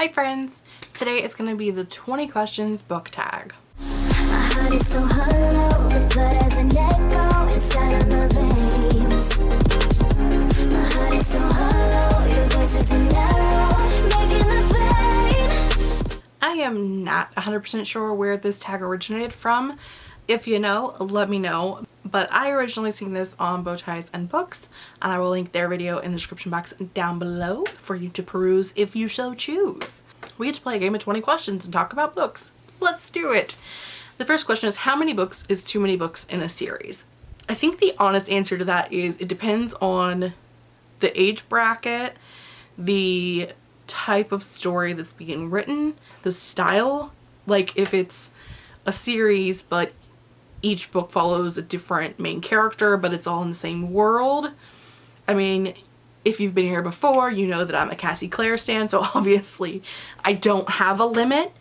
Hi friends! Today it's going to be the 20 questions book tag. I am not 100% sure where this tag originated from. If you know, let me know. But I originally seen this on Bowties and Books and I will link their video in the description box down below for you to peruse if you so choose. We get to play a game of 20 questions and talk about books. Let's do it! The first question is how many books is too many books in a series? I think the honest answer to that is it depends on the age bracket, the type of story that's being written, the style, like if it's a series but each book follows a different main character but it's all in the same world. I mean, if you've been here before, you know that I'm a Cassie Clare stan, so obviously I don't have a limit,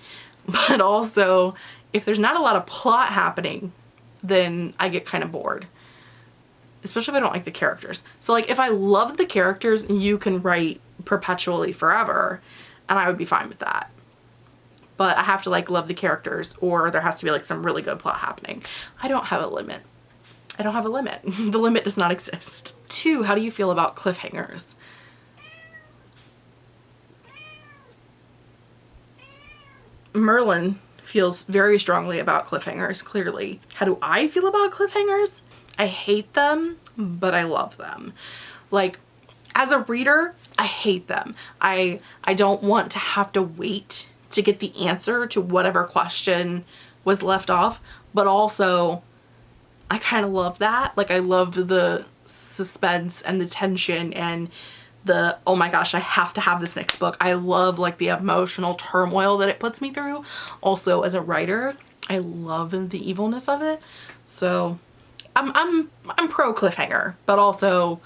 but also if there's not a lot of plot happening, then I get kind of bored. Especially if I don't like the characters. So like if I love the characters, you can write perpetually forever and I would be fine with that but I have to like love the characters or there has to be like some really good plot happening. I don't have a limit. I don't have a limit. the limit does not exist. Two, how do you feel about cliffhangers? Merlin feels very strongly about cliffhangers, clearly. How do I feel about cliffhangers? I hate them, but I love them. Like, as a reader, I hate them. I, I don't want to have to wait to get the answer to whatever question was left off, but also I kind of love that. Like I love the suspense and the tension and the oh my gosh I have to have this next book. I love like the emotional turmoil that it puts me through. Also as a writer I love the evilness of it. So I'm, I'm, I'm pro cliffhanger but also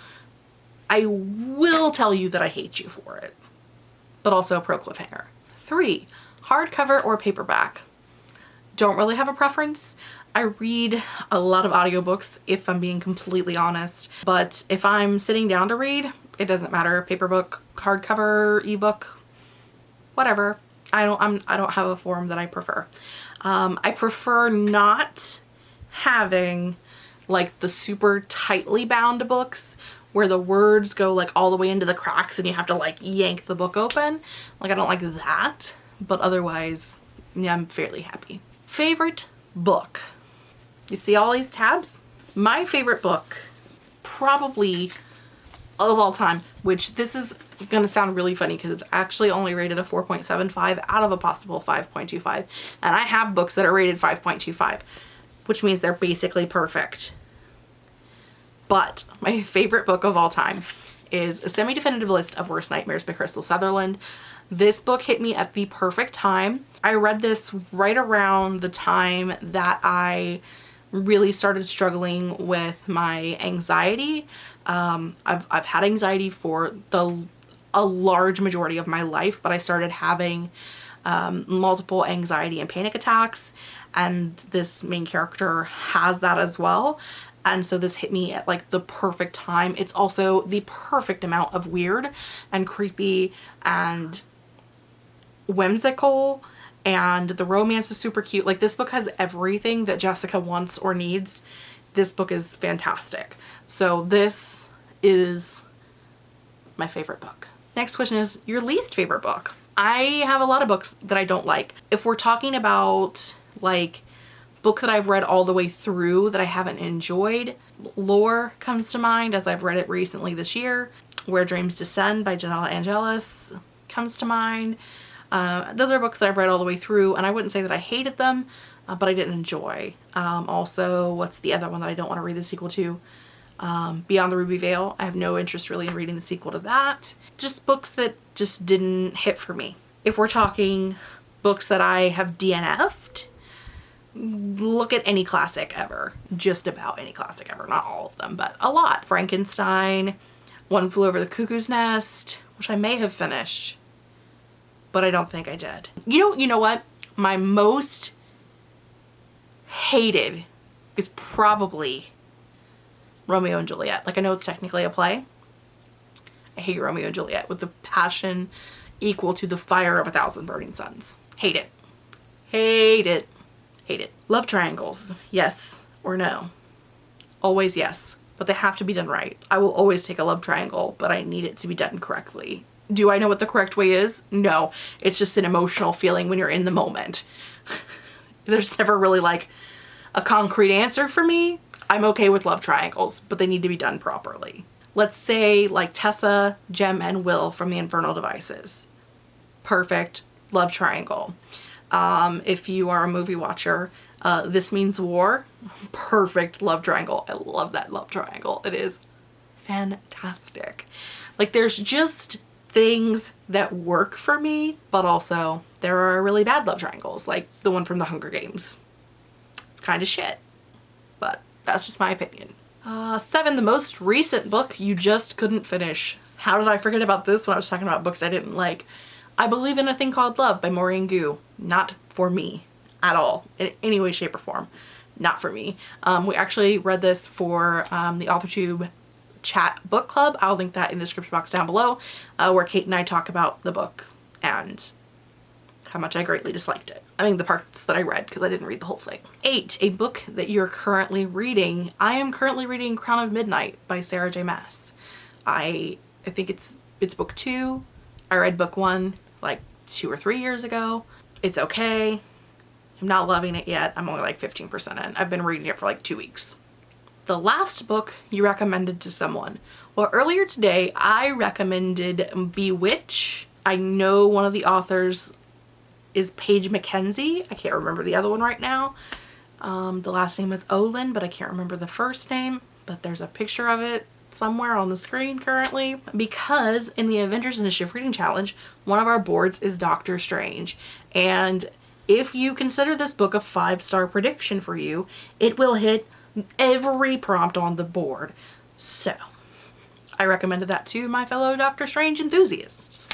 I will tell you that I hate you for it but also pro cliffhanger. Three, hardcover or paperback. Don't really have a preference. I read a lot of audiobooks if I'm being completely honest, but if I'm sitting down to read, it doesn't matter. Paper book, hardcover, ebook, whatever. I don't I'm I don't have a form that I prefer. Um, I prefer not having like the super tightly bound books where the words go like all the way into the cracks and you have to like yank the book open. Like I don't like that, but otherwise, yeah, I'm fairly happy. Favorite book. You see all these tabs? My favorite book, probably of all time, which this is gonna sound really funny because it's actually only rated a 4.75 out of a possible 5.25. And I have books that are rated 5.25, which means they're basically perfect. But my favorite book of all time is A Semi-Definitive List of Worst Nightmares by Krystal Sutherland. This book hit me at the perfect time. I read this right around the time that I really started struggling with my anxiety. Um, I've, I've had anxiety for the a large majority of my life, but I started having um, multiple anxiety and panic attacks and this main character has that as well and so this hit me at like the perfect time. It's also the perfect amount of weird and creepy and whimsical and the romance is super cute. Like this book has everything that Jessica wants or needs. This book is fantastic. So this is my favorite book. Next question is your least favorite book. I have a lot of books that I don't like. If we're talking about like book that I've read all the way through that I haven't enjoyed, Lore comes to mind as I've read it recently this year. Where Dreams Descend by Janella Angeles comes to mind. Uh, those are books that I've read all the way through and I wouldn't say that I hated them, uh, but I didn't enjoy. Um, also, what's the other one that I don't want to read the sequel to? Um, Beyond the Ruby Veil. I have no interest really in reading the sequel to that. Just books that just didn't hit for me. If we're talking books that I have DNF'd, look at any classic ever. Just about any classic ever. Not all of them, but a lot. Frankenstein, One Flew Over the Cuckoo's Nest, which I may have finished but I don't think I did. You know, you know what? My most hated is probably Romeo and Juliet. Like I know it's technically a play. I hate Romeo and Juliet with the passion equal to the fire of a thousand burning suns. Hate it. Hate it. Hate it. Love triangles. Yes or no? Always yes, but they have to be done right. I will always take a love triangle, but I need it to be done correctly. Do I know what the correct way is? No. It's just an emotional feeling when you're in the moment. There's never really like a concrete answer for me. I'm okay with love triangles, but they need to be done properly. Let's say like Tessa, Jem, and Will from the Infernal Devices. Perfect love triangle. Um, if you are a movie watcher, uh, This Means War, perfect love triangle. I love that love triangle. It is fantastic. Like there's just things that work for me, but also there are really bad love triangles, like the one from the Hunger Games. It's kind of shit, but that's just my opinion. Uh, seven, the most recent book you just couldn't finish. How did I forget about this when I was talking about books I didn't like? I Believe in a Thing Called Love by Maureen Goo. Not for me at all, in any way, shape, or form. Not for me. Um, we actually read this for um, the AuthorTube chat book club. I'll link that in the description box down below uh, where Kate and I talk about the book and how much I greatly disliked it. I mean the parts that I read because I didn't read the whole thing. Eight, a book that you're currently reading. I am currently reading Crown of Midnight by Sarah J Maas. I I think it's it's book two. I read book one like two or three years ago. It's okay. I'm not loving it yet. I'm only like 15% in. I've been reading it for like two weeks the last book you recommended to someone. Well, earlier today, I recommended Bewitch. I know one of the authors is Paige McKenzie. I can't remember the other one right now. Um, the last name is Olin, but I can't remember the first name. But there's a picture of it somewhere on the screen currently because in the Avengers Initiative Reading Challenge, one of our boards is Doctor Strange. And if you consider this book a five-star prediction for you, it will hit every prompt on the board. So I recommended that to my fellow Doctor Strange enthusiasts.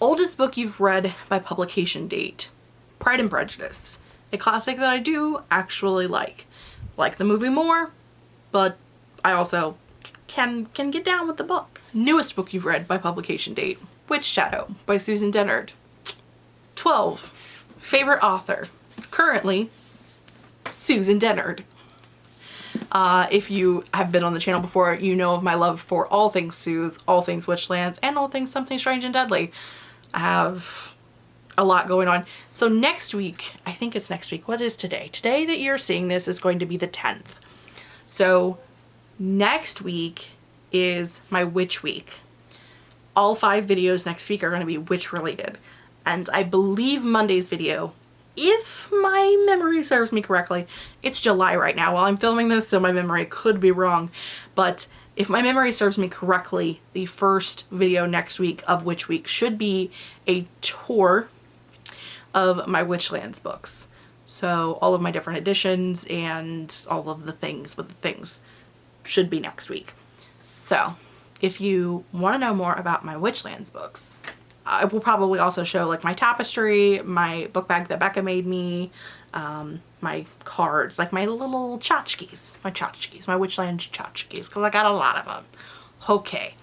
Oldest book you've read by publication date, Pride and Prejudice, a classic that I do actually like. Like the movie more, but I also can can get down with the book. Newest book you've read by publication date, Witchshadow by Susan Dennard. 12. Favorite author. Currently, Susan Dennard. Uh, if you have been on the channel before, you know of my love for all things Sue's, all things Witchlands, and all things Something Strange and Deadly. I have a lot going on. So next week, I think it's next week. What is today? Today that you're seeing this is going to be the 10th. So next week is my witch week. All five videos next week are going to be witch related. And I believe Monday's video if my memory serves me correctly, it's July right now while I'm filming this, so my memory could be wrong. But if my memory serves me correctly, the first video next week of Witch Week should be a tour of my Witchlands books. So all of my different editions and all of the things with the things should be next week. So if you want to know more about my Witchlands books, I will probably also show like my tapestry, my book bag that Becca made me, um, my cards, like my little tchotchkes, my tchotchkes, my Witchland tchotchkes, because I got a lot of them. Okay,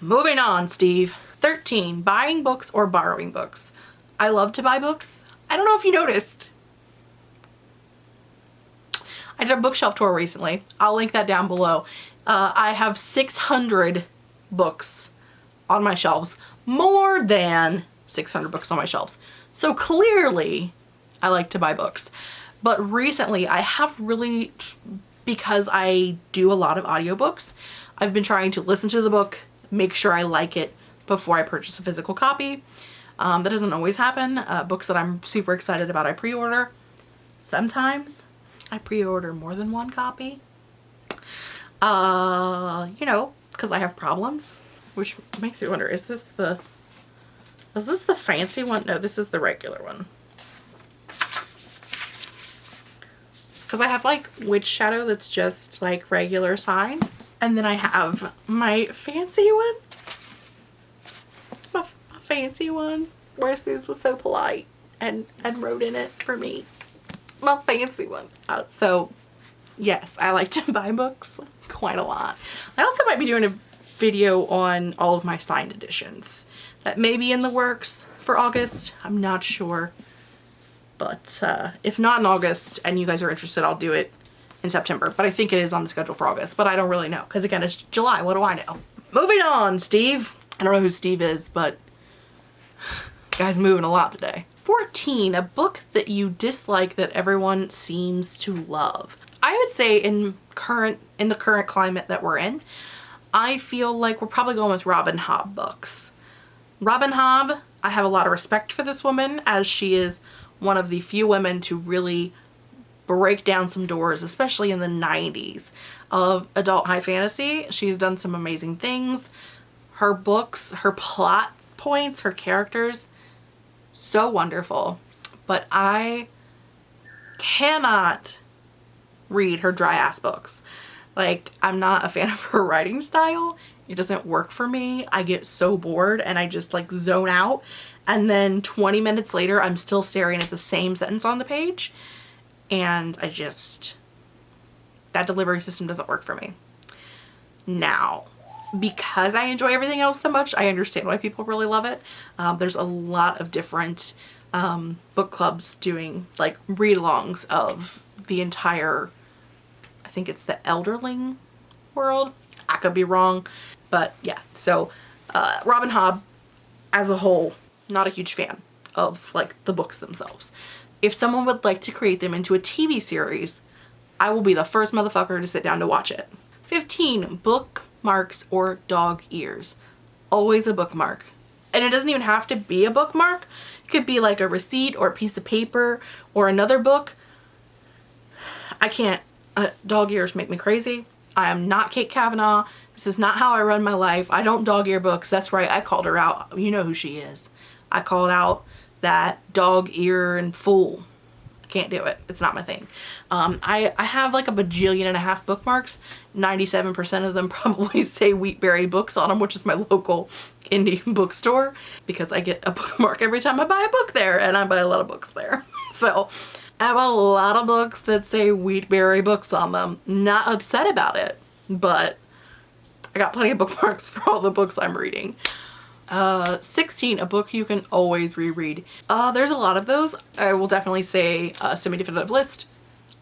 moving on, Steve. 13, buying books or borrowing books. I love to buy books. I don't know if you noticed. I did a bookshelf tour recently. I'll link that down below. Uh, I have 600 books on my shelves more than 600 books on my shelves. So clearly I like to buy books. But recently I have really, because I do a lot of audiobooks, I've been trying to listen to the book, make sure I like it before I purchase a physical copy. Um, that doesn't always happen. Uh, books that I'm super excited about I pre-order. Sometimes I pre-order more than one copy. Uh, you know, because I have problems which makes me wonder, is this the, is this the fancy one? No, this is the regular one. Because I have like Witchshadow that's just like regular sign. And then I have my fancy one. My, my fancy one where Suze was so polite and, and wrote in it for me. My fancy one. Uh, so yes, I like to buy books quite a lot. I also might be doing a video on all of my signed editions. that may be in the works for August. I'm not sure. But uh, if not in August and you guys are interested, I'll do it in September. But I think it is on the schedule for August. But I don't really know because again, it's July. What do I know? Moving on, Steve. I don't know who Steve is, but guy's moving a lot today. 14, a book that you dislike that everyone seems to love. I would say in current in the current climate that we're in, I feel like we're probably going with Robin Hobb books. Robin Hobb, I have a lot of respect for this woman as she is one of the few women to really break down some doors, especially in the 90s of adult high fantasy. She's done some amazing things. Her books, her plot points, her characters, so wonderful. But I cannot read her dry ass books. Like, I'm not a fan of her writing style. It doesn't work for me. I get so bored and I just like zone out and then 20 minutes later I'm still staring at the same sentence on the page and I just that delivery system doesn't work for me. Now, because I enjoy everything else so much, I understand why people really love it. Um, there's a lot of different um, book clubs doing like read-alongs of the entire, I think it's the Elderling world. I could be wrong, but yeah. So uh, Robin Hobb as a whole not a huge fan of like the books themselves. If someone would like to create them into a TV series, I will be the first motherfucker to sit down to watch it. 15. Bookmarks or dog ears. Always a bookmark. And it doesn't even have to be a bookmark. It could be like a receipt or a piece of paper or another book. I can't. Uh, dog ears make me crazy. I am not Kate Kavanaugh. This is not how I run my life. I don't dog ear books. That's right. I called her out. You know who she is. I called out that dog ear and fool. I can't do it. It's not my thing. Um, I, I have like a bajillion and a half bookmarks. 97% of them probably say Wheatberry Books on them, which is my local indie bookstore because I get a bookmark every time I buy a book there and I buy a lot of books there. so I have a lot of books that say Wheatberry Books on them. Not upset about it, but I got plenty of bookmarks for all the books I'm reading. Uh, 16, a book you can always reread. Uh, there's a lot of those. I will definitely say uh, Semi-Definitive List.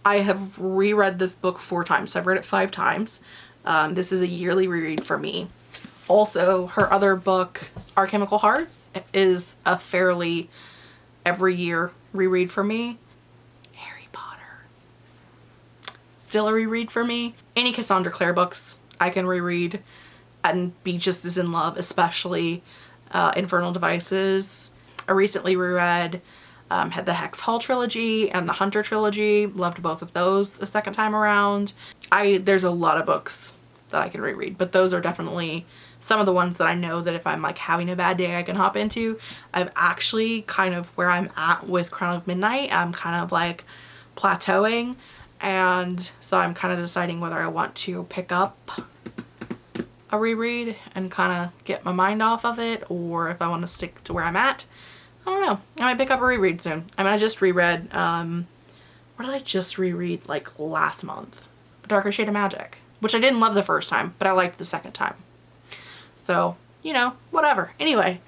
I have reread this book four times, so I've read it five times. Um, this is a yearly reread for me. Also, her other book, Our Chemical Hearts, is a fairly every year reread for me. Still a reread for me. Any Cassandra Clare books I can reread and be just as in love, especially uh, Infernal Devices. I recently reread um, had the Hex Hall trilogy and the Hunter trilogy. Loved both of those a second time around. I There's a lot of books that I can reread, but those are definitely some of the ones that I know that if I'm like having a bad day I can hop into. I've actually kind of where I'm at with Crown of Midnight, I'm kind of like plateauing and so I'm kind of deciding whether I want to pick up a reread and kind of get my mind off of it or if I want to stick to where I'm at. I don't know. I might pick up a reread soon. I mean, I just reread, um, what did I just reread like last month? Darker Shade of Magic, which I didn't love the first time, but I liked the second time. So, you know, whatever. Anyway,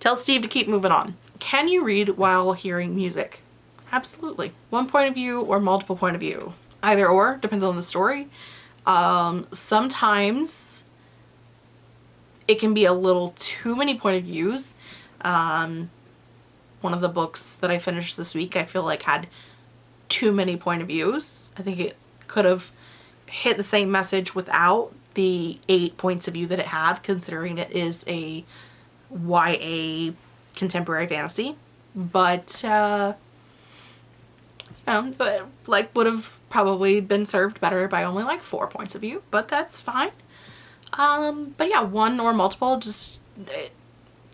tell Steve to keep moving on. Can you read while hearing music? Absolutely. One point of view or multiple point of view. Either or, depends on the story. Um, sometimes it can be a little too many point of views. Um, one of the books that I finished this week I feel like had too many point of views. I think it could have hit the same message without the eight points of view that it had considering it is a YA contemporary fantasy. But uh, um, but like would have probably been served better by only like four points of view, but that's fine. Um, but yeah, one or multiple, just eh,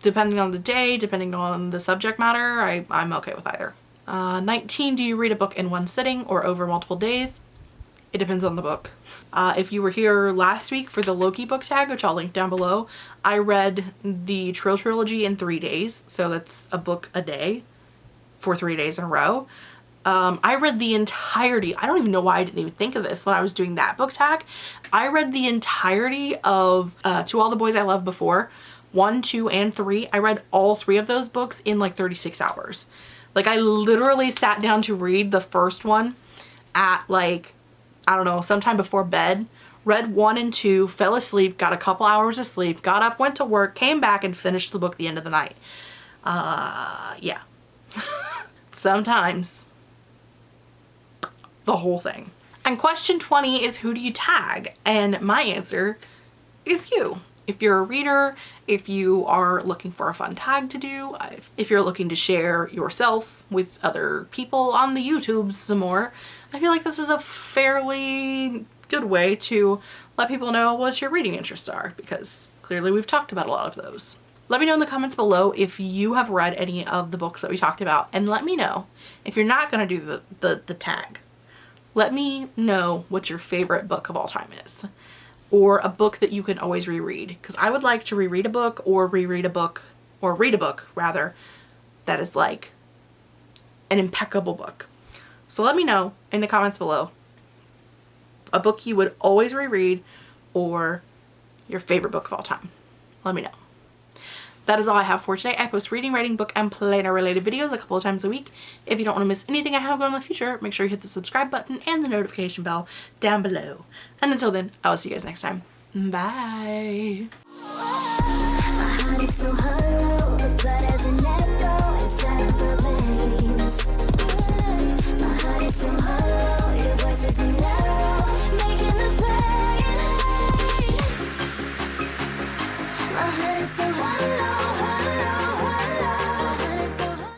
depending on the day, depending on the subject matter, I, I'm okay with either. Uh, 19, do you read a book in one sitting or over multiple days? It depends on the book. Uh, if you were here last week for the Loki book tag, which I'll link down below, I read the Trill Trilogy in three days. So that's a book a day for three days in a row. Um, I read the entirety, I don't even know why I didn't even think of this when I was doing that book tag. I read the entirety of uh, To All the Boys I Loved Before 1, 2, and 3. I read all three of those books in like 36 hours. Like I literally sat down to read the first one at like, I don't know, sometime before bed. Read 1 and 2, fell asleep, got a couple hours of sleep, got up, went to work, came back, and finished the book the end of the night. Uh, yeah. Sometimes the whole thing. And question 20 is who do you tag? And my answer is you. If you're a reader, if you are looking for a fun tag to do, if you're looking to share yourself with other people on the YouTubes some more, I feel like this is a fairly good way to let people know what your reading interests are because clearly we've talked about a lot of those. Let me know in the comments below if you have read any of the books that we talked about and let me know if you're not going to do the, the, the tag let me know what your favorite book of all time is or a book that you can always reread because I would like to reread a book or reread a book or read a book rather that is like an impeccable book. So let me know in the comments below a book you would always reread or your favorite book of all time. Let me know that is all I have for today. I post reading, writing, book, and planner related videos a couple of times a week. If you don't want to miss anything I have going in the future, make sure you hit the subscribe button and the notification bell down below. And until then, I will see you guys next time. Bye!